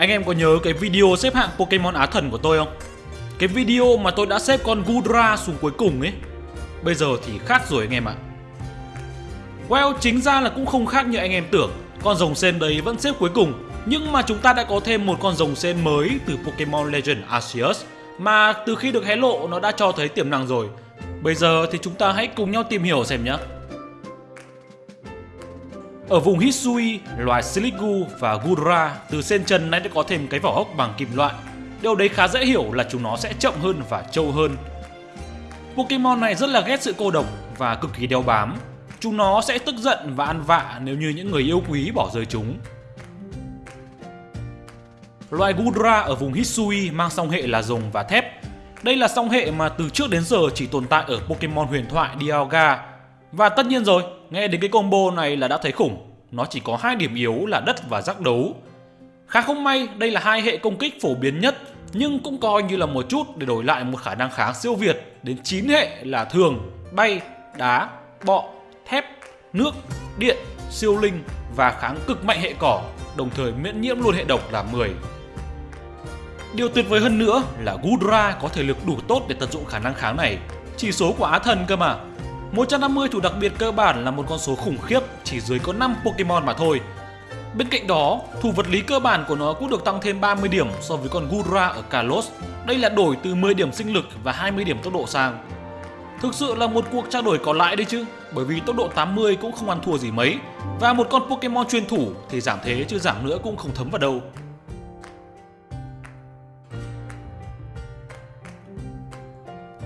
Anh em có nhớ cái video xếp hạng Pokemon Á Thần của tôi không? Cái video mà tôi đã xếp con Gudra xuống cuối cùng ấy. Bây giờ thì khác rồi anh em ạ. Well, chính ra là cũng không khác như anh em tưởng. Con rồng sen đấy vẫn xếp cuối cùng. Nhưng mà chúng ta đã có thêm một con rồng sen mới từ Pokemon Legend Arceus Mà từ khi được hé lộ nó đã cho thấy tiềm năng rồi. Bây giờ thì chúng ta hãy cùng nhau tìm hiểu xem nhé ở vùng Hisui, loài Siligu và Gudra từ sen chân nay đã có thêm cái vỏ hốc bằng kim loại. Điều đấy khá dễ hiểu là chúng nó sẽ chậm hơn và trâu hơn. Pokemon này rất là ghét sự cô độc và cực kỳ đeo bám. Chúng nó sẽ tức giận và ăn vạ nếu như những người yêu quý bỏ rơi chúng. Loài Gudra ở vùng Hisui mang song hệ là rồng và thép. Đây là song hệ mà từ trước đến giờ chỉ tồn tại ở Pokemon huyền thoại Dialga và tất nhiên rồi, nghe đến cái combo này là đã thấy khủng. Nó chỉ có hai điểm yếu là đất và giác đấu. Khá không may, đây là hai hệ công kích phổ biến nhất, nhưng cũng coi như là một chút để đổi lại một khả năng kháng siêu việt đến 9 hệ là thường, bay, đá, bọ, thép, nước, điện, siêu linh và kháng cực mạnh hệ cỏ, đồng thời miễn nhiễm luôn hệ độc là 10. Điều tuyệt vời hơn nữa là Gudra có thể lực đủ tốt để tận dụng khả năng kháng này, chỉ số của Á Thần cơ mà. 150 thủ đặc biệt cơ bản là một con số khủng khiếp chỉ dưới có 5 Pokemon mà thôi. Bên cạnh đó, thủ vật lý cơ bản của nó cũng được tăng thêm 30 điểm so với con Gura ở Kalos. Đây là đổi từ 10 điểm sinh lực và 20 điểm tốc độ sang. Thực sự là một cuộc trao đổi có lãi đấy chứ, bởi vì tốc độ 80 cũng không ăn thua gì mấy. Và một con Pokemon chuyên thủ thì giảm thế chứ giảm nữa cũng không thấm vào đâu.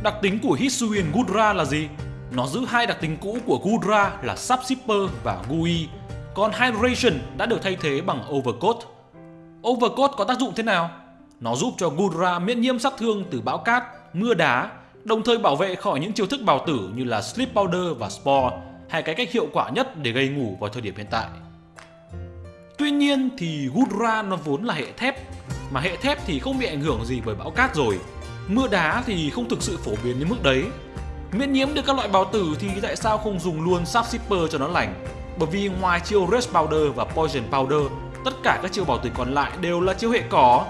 Đặc tính của Hisuian Gudra là gì? Nó giữ hai đặc tính cũ của Gudra là Subshipper và Gui, còn Hydration đã được thay thế bằng Overcoat. Overcoat có tác dụng thế nào? Nó giúp cho Gudra miễn nhiễm sát thương từ bão cát, mưa đá, đồng thời bảo vệ khỏi những chiêu thức bào tử như là Sleep Powder và Spore, hai cái cách hiệu quả nhất để gây ngủ vào thời điểm hiện tại. Tuy nhiên thì Gudra nó vốn là hệ thép, mà hệ thép thì không bị ảnh hưởng gì bởi bão cát rồi. Mưa đá thì không thực sự phổ biến đến mức đấy, Miễn nhiễm được các loại bào tử thì tại sao không dùng luôn Sap Shipper cho nó lành? Bởi vì ngoài chiêu Rage Powder và Poison Powder, tất cả các chiêu bảo tử còn lại đều là chiêu hệ cỏ.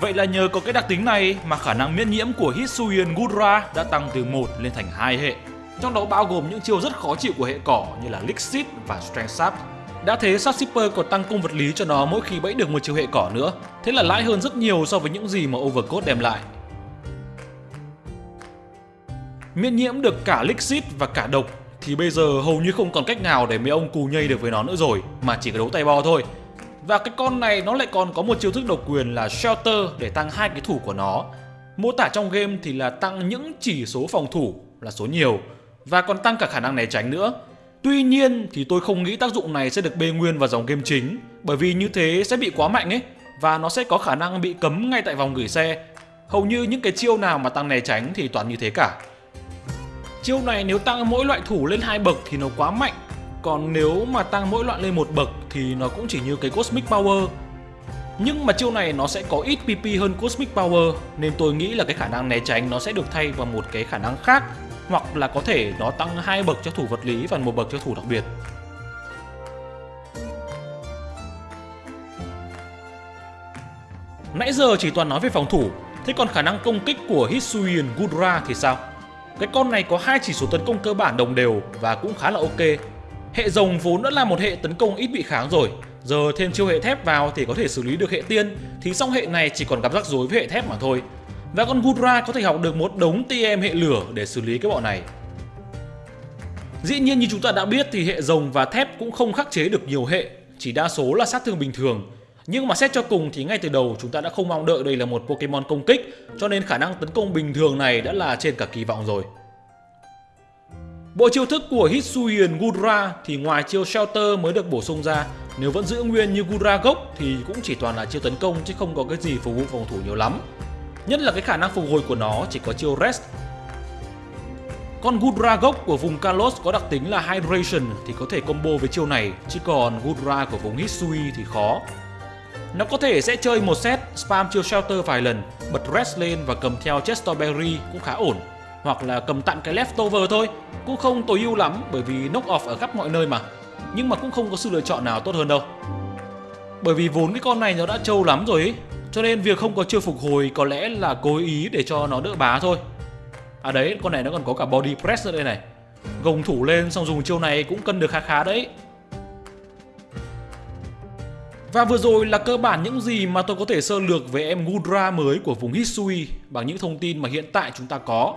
Vậy là nhờ có cái đặc tính này mà khả năng miễn nhiễm của Hisuian Gudra đã tăng từ 1 lên thành 2 hệ. Trong đó bao gồm những chiêu rất khó chịu của hệ cỏ như là Lixit và Strength Sap. Đã thế Sap Shipper còn tăng cung vật lý cho nó mỗi khi bẫy được một chiêu hệ cỏ nữa. Thế là lãi hơn rất nhiều so với những gì mà Overcoat đem lại miễn nhiễm được cả Lixit và cả độc, thì bây giờ hầu như không còn cách nào để mấy ông cù nhây được với nó nữa rồi, mà chỉ có đấu tay bo thôi. Và cái con này nó lại còn có một chiêu thức độc quyền là Shelter để tăng hai cái thủ của nó. Mô tả trong game thì là tăng những chỉ số phòng thủ là số nhiều, và còn tăng cả khả năng né tránh nữa. Tuy nhiên thì tôi không nghĩ tác dụng này sẽ được bê nguyên vào dòng game chính, bởi vì như thế sẽ bị quá mạnh ấy, và nó sẽ có khả năng bị cấm ngay tại vòng gửi xe. Hầu như những cái chiêu nào mà tăng né tránh thì toàn như thế cả. Chiêu này nếu tăng mỗi loại thủ lên hai bậc thì nó quá mạnh. Còn nếu mà tăng mỗi loại lên một bậc thì nó cũng chỉ như cái Cosmic Power. Nhưng mà chiêu này nó sẽ có ít PP hơn Cosmic Power, Nên tôi nghĩ là cái khả năng né tránh nó sẽ được thay vào một cái khả năng khác, Hoặc là có thể nó tăng hai bậc cho thủ vật lý và một bậc cho thủ đặc biệt. Nãy giờ chỉ toàn nói về phòng thủ, Thế còn khả năng công kích của Hisuian Gudra thì sao? Cái con này có hai chỉ số tấn công cơ bản đồng đều và cũng khá là ok. Hệ rồng vốn đã là một hệ tấn công ít bị kháng rồi, giờ thêm chiêu hệ thép vào thì có thể xử lý được hệ tiên, thì song hệ này chỉ còn gặp rắc rối với hệ thép mà thôi. Và con Gudra có thể học được một đống TM hệ lửa để xử lý cái bọn này. Dĩ nhiên như chúng ta đã biết thì hệ rồng và thép cũng không khắc chế được nhiều hệ, chỉ đa số là sát thương bình thường. Nhưng mà xét cho cùng thì ngay từ đầu chúng ta đã không mong đợi đây là một Pokemon công kích, cho nên khả năng tấn công bình thường này đã là trên cả kỳ vọng rồi. Bộ chiêu thức của Hisuian Gudra thì ngoài chiêu Shelter mới được bổ sung ra, Nếu vẫn giữ nguyên như Gudra gốc thì cũng chỉ toàn là chiêu tấn công chứ không có cái gì phục vụ phòng thủ nhiều lắm. Nhất là cái khả năng phục hồi của nó chỉ có chiêu Rest. Con Gudra gốc của vùng Kalos có đặc tính là Hydration thì có thể combo với chiêu này, Chứ còn Gudra của vùng Hisui thì khó nó có thể sẽ chơi một set spam chiêu shelter vài lần, bật rest lên và cầm theo Chesterberry cũng khá ổn. Hoặc là cầm tặng cái leftover thôi, cũng không tối ưu lắm bởi vì knock off ở khắp mọi nơi mà. Nhưng mà cũng không có sự lựa chọn nào tốt hơn đâu. Bởi vì vốn cái con này nó đã trâu lắm rồi ấy Cho nên việc không có chiêu phục hồi có lẽ là cố ý để cho nó đỡ bá thôi À đấy, con này nó còn có cả body press ở đây này Gồng thủ lên xong dùng chiêu này cũng cân được khá khá đấy và vừa rồi là cơ bản những gì mà tôi có thể sơ lược về em Gudra mới của vùng Hisui bằng những thông tin mà hiện tại chúng ta có.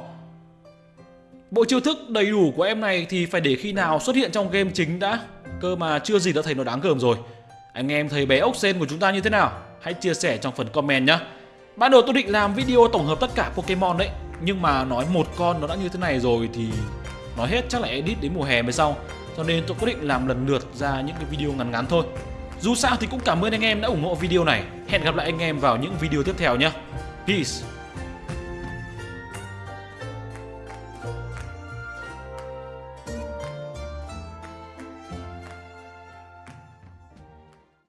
Bộ chiêu thức đầy đủ của em này thì phải để khi nào xuất hiện trong game chính đã, cơ mà chưa gì đã thấy nó đáng gờm rồi. Anh em thấy bé ốc sen của chúng ta như thế nào? Hãy chia sẻ trong phần comment nhé. Ban đầu tôi định làm video tổng hợp tất cả Pokemon đấy, nhưng mà nói một con nó đã như thế này rồi thì nói hết chắc là edit đến mùa hè mới xong. Cho nên tôi quyết định làm lần lượt ra những cái video ngắn ngắn thôi. Dù sao thì cũng cảm ơn anh em đã ủng hộ video này. Hẹn gặp lại anh em vào những video tiếp theo nhé. Peace!